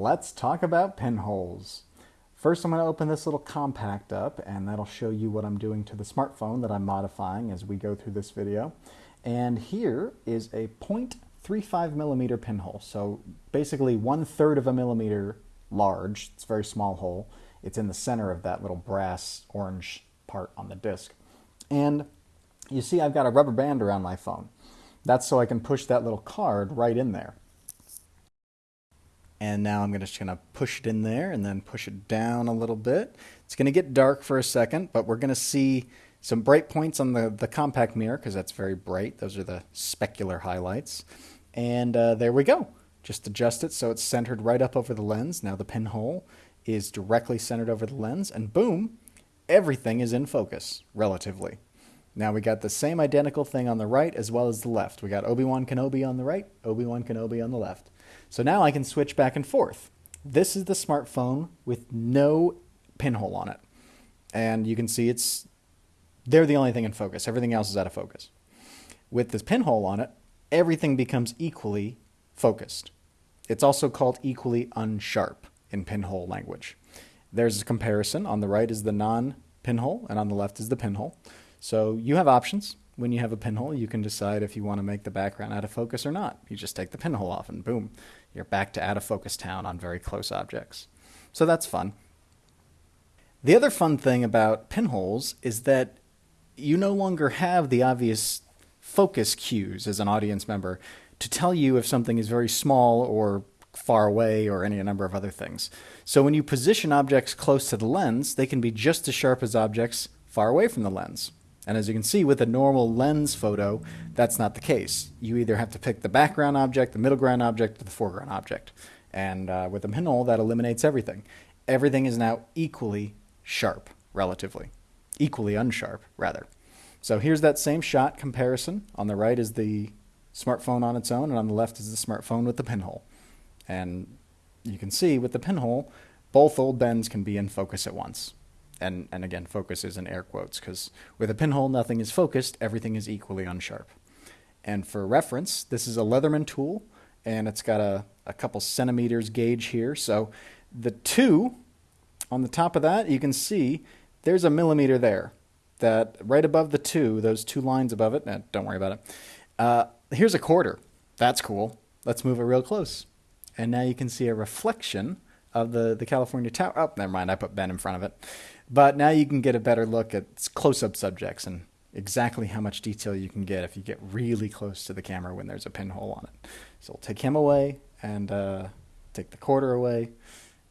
let's talk about pinholes. First, I'm going to open this little compact up, and that'll show you what I'm doing to the smartphone that I'm modifying as we go through this video. And here is a 0.35 millimeter pinhole. So basically one third of a millimeter large. It's a very small hole. It's in the center of that little brass orange part on the disc. And you see I've got a rubber band around my phone. That's so I can push that little card right in there. And now I'm just going to push it in there and then push it down a little bit. It's going to get dark for a second, but we're going to see some bright points on the, the compact mirror because that's very bright. Those are the specular highlights. And uh, there we go. Just adjust it so it's centered right up over the lens. Now the pinhole is directly centered over the lens and boom, everything is in focus, relatively. Now we got the same identical thing on the right as well as the left. We got Obi-Wan Kenobi on the right, Obi-Wan Kenobi on the left. So now I can switch back and forth. This is the smartphone with no pinhole on it. And you can see it's, they're the only thing in focus. Everything else is out of focus. With this pinhole on it, everything becomes equally focused. It's also called equally unsharp in pinhole language. There's a comparison. On the right is the non-pinhole, and on the left is the pinhole. So you have options when you have a pinhole, you can decide if you want to make the background out of focus or not. You just take the pinhole off and boom, you're back to out of focus town on very close objects. So that's fun. The other fun thing about pinholes is that you no longer have the obvious focus cues as an audience member to tell you if something is very small or far away or any number of other things. So when you position objects close to the lens, they can be just as sharp as objects far away from the lens. And as you can see with a normal lens photo, that's not the case. You either have to pick the background object, the middle ground object, or the foreground object. And uh, with a pinhole, that eliminates everything. Everything is now equally sharp, relatively. Equally unsharp, rather. So here's that same shot comparison. On the right is the smartphone on its own, and on the left is the smartphone with the pinhole. And you can see with the pinhole, both old Bens can be in focus at once and, and again, focus is in air quotes, because with a pinhole, nothing is focused, everything is equally unsharp. And for reference, this is a Leatherman tool, and it's got a, a couple centimeters gauge here. So the two, on the top of that, you can see there's a millimeter there. That right above the two, those two lines above it, eh, don't worry about it. Uh, here's a quarter. That's cool. Let's move it real close. And now you can see a reflection of the, the California Tower. Oh, never mind. I put Ben in front of it. But now you can get a better look at close-up subjects and exactly how much detail you can get if you get really close to the camera when there's a pinhole on it. So we'll take him away and uh, take the quarter away.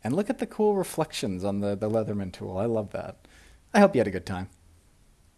And look at the cool reflections on the, the Leatherman tool. I love that. I hope you had a good time.